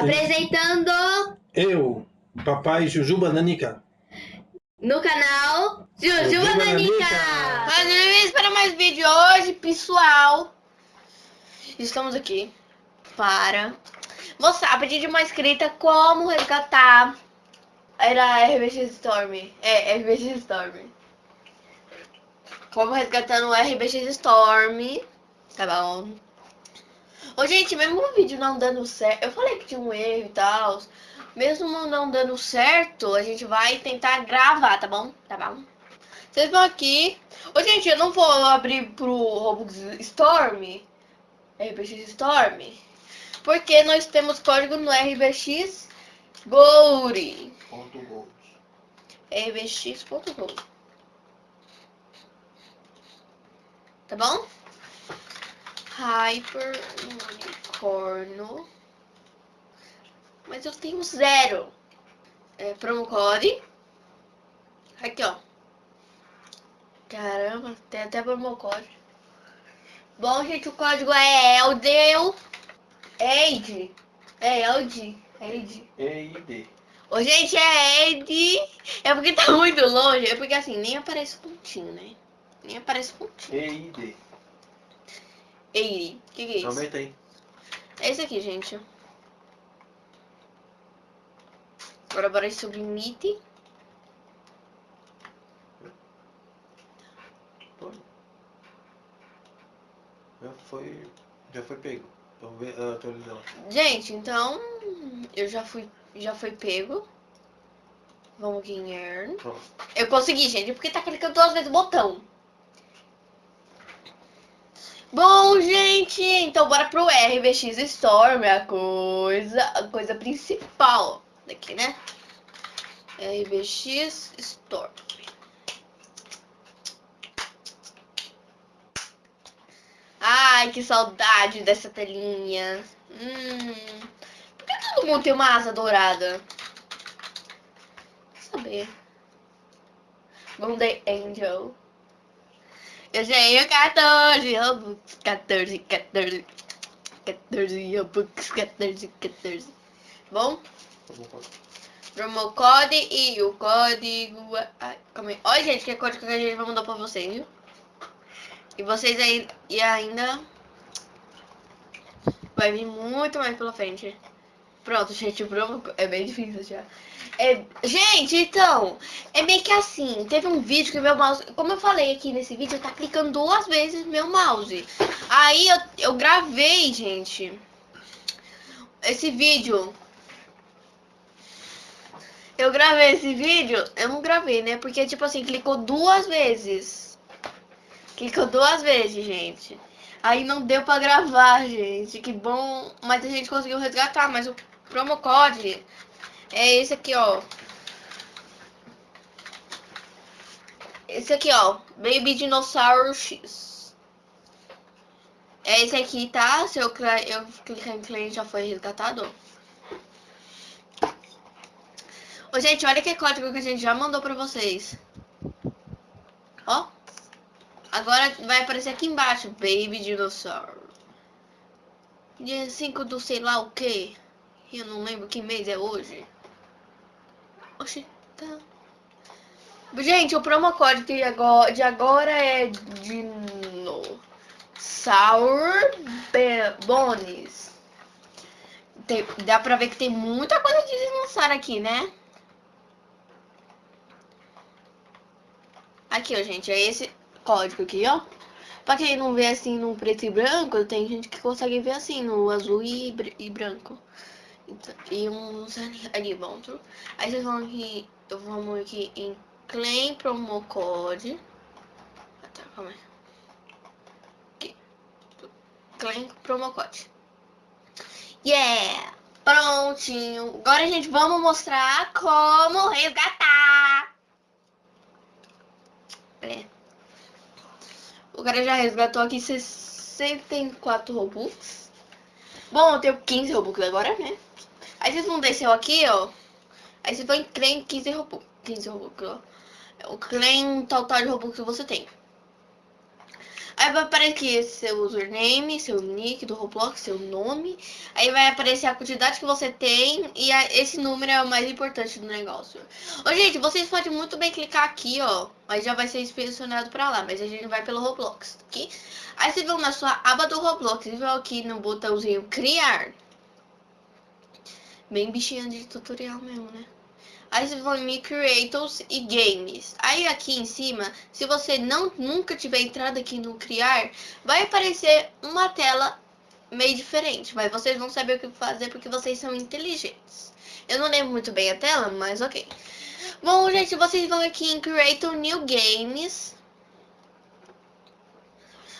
Apresentando Eu, papai Jujuba Nanica. no canal Jujuba Jujuba Nanica. Nanica. Mas para mais vídeo hoje, pessoal. Estamos aqui para mostrar, a pedido de uma inscrita, como resgatar. Era RBX Storm. É, RBX Storm. Como resgatar no RBX Storm. Tá bom. Ô, gente, mesmo o vídeo não dando certo. Eu falei que tinha um erro e tal. Mesmo não dando certo, a gente vai tentar gravar, tá bom? Tá bom? Vocês vão aqui. Ô, gente, eu não vou abrir pro Robux Storm. RBX Storm. Porque nós temos código no RBX Gold. RBX.gold. Tá bom? Hyper Unicorno. Mas eu tenho zero. É, promo code. Aqui, ó. Caramba, tem até promo code. Bom, gente, o código é Eldel. Eid. É Eld. Eid. EID. Ô, gente, é Eid. É porque tá muito longe. É porque assim, nem aparece pontinho, né? Nem aparece pontinho. EID. Eid. O que, que é isso? Aumenta aí. É esse aqui, gente. Agora bora submit. Já foi. Já foi pego. Vamos ver, ah. Gente, então eu já fui, já foi pego. Vamos aqui em earn. Pronto. Eu consegui, gente, porque tá clicando duas vezes o botão. Bom, gente, então bora pro RBX Storm, a coisa, a coisa principal daqui, né? RBX Storm. Ai, que saudade dessa telinha. Hum, por que todo mundo tem uma asa dourada? Quer saber. Monday Angel. Eu tenho 14 Robux, 14, 14, 14 Robux, 14, 14. Bom, promo code e o código. Ai, calma aí. Olha, gente, que código que a gente vai mandar pra vocês, viu? E vocês aí e ainda vai vir muito mais pela frente. Pronto, gente, o é bem difícil já. É, gente, então, é meio que assim, teve um vídeo que meu mouse, como eu falei aqui nesse vídeo, tá clicando duas vezes meu mouse. Aí eu, eu gravei, gente, esse vídeo. Eu gravei esse vídeo, eu não gravei, né? Porque, tipo assim, clicou duas vezes. Clicou duas vezes, gente. Aí não deu pra gravar, gente. Que bom. Mas a gente conseguiu resgatar. Mas o promo code é esse aqui, ó. Esse aqui, ó. Baby Dinossauro X. É esse aqui, tá? Se eu, eu clicar em cliente já foi resgatado. Ô, gente, olha que código que a gente já mandou pra vocês. Ó. Agora vai aparecer aqui embaixo, Baby Dinossauro. Dia 5 do sei lá o que. Eu não lembro que mês é hoje. Oxi, tá. Gente, o promo code de agora, de agora é Dinossauro Be- Bones. Tem- dá pra ver que tem muita coisa de dinossauro aqui, né? Aqui, ó, gente, é esse código aqui, ó. Pra quem não vê assim no preto e branco, tem gente que consegue ver assim no azul e, br- e branco. Então, e uns dentro. Aí vocês vão aqui, eu vou aqui em Claim Promo Code. Ah, tá, calma aí. Claim Promo Code. Yeah! Prontinho. Agora, gente, vamos mostrar como resgatar. É. O cara já resgatou aqui 64 Robux. Bom, eu tenho 15 Robux agora, né? Aí vocês vão descer aqui, ó. Aí vocês vão em claim 15 Robux. 15 Robux, ó. É o claim total de Robux que você tem. Aí vai aparecer seu username, seu nick do Roblox, seu nome. Aí vai aparecer a quantidade que você tem e a- esse número é o mais importante do negócio. Ô, gente, vocês podem muito bem clicar aqui, ó. Aí já vai ser inspecionado pra lá, mas a gente vai pelo Roblox, ok? Aí vocês vão na sua aba do Roblox e vão aqui no botãozinho criar. Bem bichinha de tutorial mesmo, né? Aí vocês vão em Creators e Games. Aí aqui em cima, se você não nunca tiver entrado aqui no Criar, vai aparecer uma tela meio diferente. Mas vocês vão saber o que fazer porque vocês são inteligentes. Eu não lembro muito bem a tela, mas ok. Bom, gente, vocês vão aqui em Creator New Games.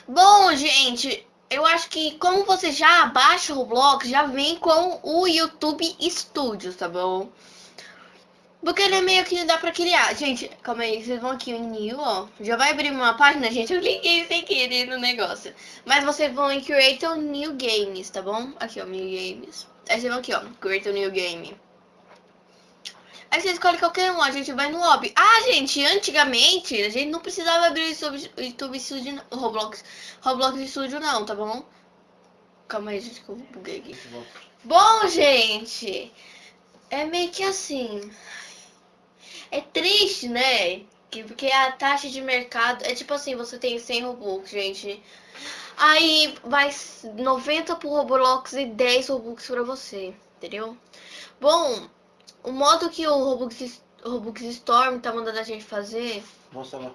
Bom, gente, eu acho que como você já baixa o Roblox, já vem com o YouTube Studios, tá bom? Porque ele é meio que dá pra criar. Gente, calma aí, vocês vão aqui em New, ó. Já vai abrir uma página, gente. Eu cliquei sem querer no negócio. Mas vocês vão em Create New Games, tá bom? Aqui, ó, New Games. Aí vocês vão aqui, ó, Create New Game. Aí você escolhe qualquer um, a gente vai no lobby. Ah, gente, antigamente a gente não precisava abrir o YouTube Studio, não- o Roblox, Roblox Studio não, tá bom? Calma aí, gente, que eu buguei aqui. Bom, gente, é meio que assim. É triste, né? Que- Porque a taxa de mercado é tipo assim, você tem 100 Robux, gente. Aí vai 90 pro Roblox e 10 Robux pra você, entendeu? Bom, o modo que o Robux, Robux Storm tá mandando a gente fazer Mostra lá.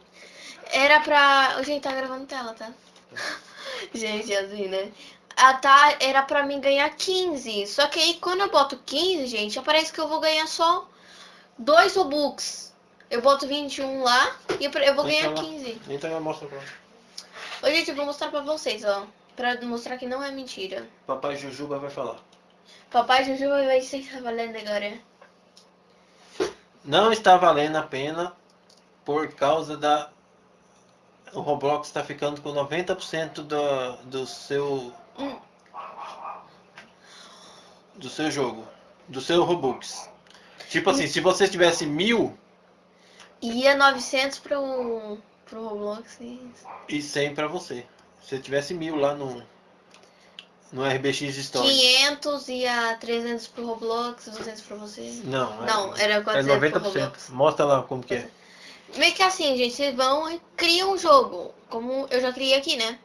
era pra. Gente, tá gravando tela, tá? gente, assim, né? A tá, era pra mim ganhar 15. Só que aí quando eu boto 15, gente, aparece que eu vou ganhar só 2 Robux. Eu boto 21 lá e eu vou ganhar Entra lá. 15. Então eu mostro pra Ô, gente, eu vou mostrar pra vocês, ó. Pra mostrar que não é mentira. Papai Jujuba vai falar. Papai Juju vai ser valendo agora. Não está valendo a pena por causa da. O Roblox está ficando com 90% do, do seu. Do seu jogo. Do seu Robux. Tipo assim, se você tivesse mil Ia 900 pro, pro Roblox. e- e 100 pra você. Se você tivesse mil lá no. No RBX Store. 500 ia 300 pro Roblox, 200 pra você. Não, é- Não, era é 400 pro 90%. Roblox. Mostra lá como que é. Meio que assim, gente, vocês vão e criam um jogo. Como eu já criei aqui, né?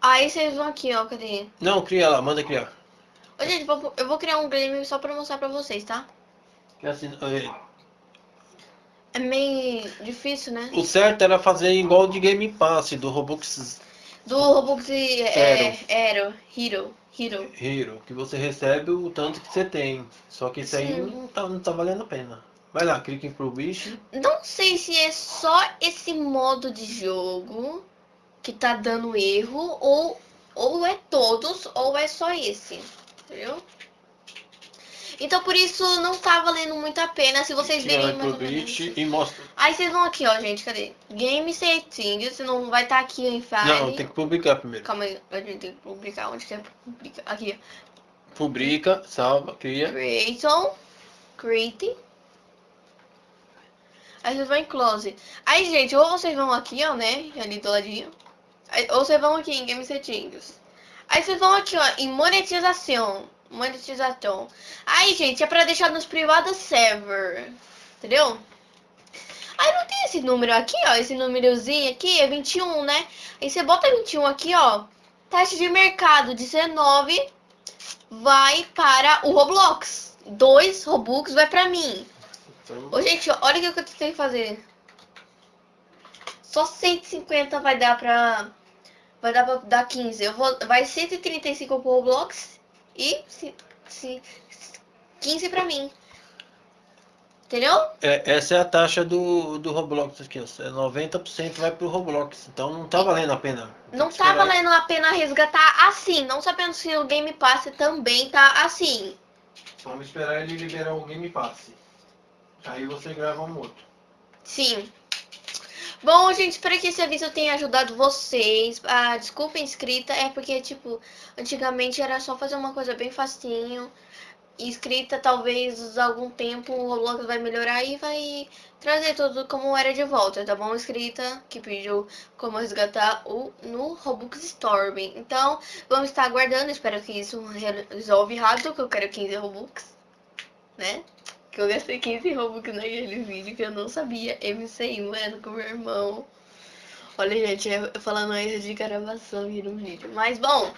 Aí vocês vão aqui, ó, cadê? Não, cria lá, manda criar. Ô, gente, eu vou criar um game só pra mostrar pra vocês, tá? Que assim, é, É meio difícil, né? O certo era fazer igual de Game Pass do Robux Do Roblox é, Hero, Hero, Hero. Hero, que você recebe o tanto que você tem. Só que isso aí não tá, não tá valendo a pena. Vai lá, clica em pro bicho. Não sei se é só esse modo de jogo que tá dando erro, ou, ou é todos, ou é só esse. Entendeu? Então por isso não tá valendo muito a pena se vocês verem mais e mostra. Aí vocês vão aqui, ó, gente, cadê? Game Settings, você não vai estar aqui em File. Não, tem que publicar primeiro. Calma aí, a gente tem que publicar. Onde que é publicar? Aqui, Publica, salva, cria. Creaton, Create. Aí vocês vão em Close. Aí, gente, ou vocês vão aqui, ó, né? Ali do ladinho. Aí, ou vocês vão aqui em Game Settings. Aí vocês vão aqui, ó, em Monetização. Monetização. Aí, gente, é pra deixar nos privados server. Entendeu? Aí não tem esse número aqui, ó. Esse númerozinho aqui é 21, né? Aí você bota 21 aqui, ó. Taxa de mercado 19 vai para o Roblox. Dois Robux vai pra mim. Ô, gente, olha o que eu tentei fazer. Só 150 vai dar pra... Vai dar pra dar 15. Eu vou... Vai 135 pro Roblox e ci- 15 pra mim. Entendeu? é, essa é a taxa do, do Roblox aqui, ó. É 90% vai pro Roblox. Então não tá valendo a pena. Não tá valendo a pena resgatar assim. Não sabendo se o Game Pass também tá assim. Vamos esperar ele liberar o Game Pass. Aí você grava um outro. Sim. Bom, gente, espero que esse aviso tenha ajudado vocês. A desculpa inscrita é porque, tipo, antigamente era só fazer uma coisa bem facinho. inscrita, talvez algum tempo o Roblox vai melhorar e vai trazer tudo como era de volta, tá bom? Inscrita que pediu como resgatar o no Robux Storm. Então, vamos estar aguardando, espero que isso resolve rápido, que eu quero 15 Robux, né? Que eu gastei 15 Robux naquele vídeo que eu não sabia. MC mano, com meu irmão. Olha, gente, eu falando aí de gravação aqui no vídeo. Mas, bom.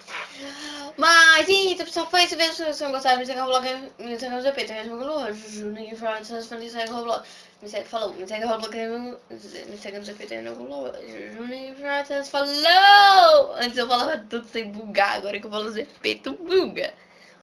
Mas, então, pessoal, foi isso mesmo. Se vocês gostaram, me segue no blog, me segue no GP, mesmo no Juninho Fernandes, me segue no blog. Me segue, falou, me segue no blog, me segue no GP, no blog. Juninho Fernandes, falou! Antes eu falava tudo sem bugar, agora que eu falo GP, tu buga.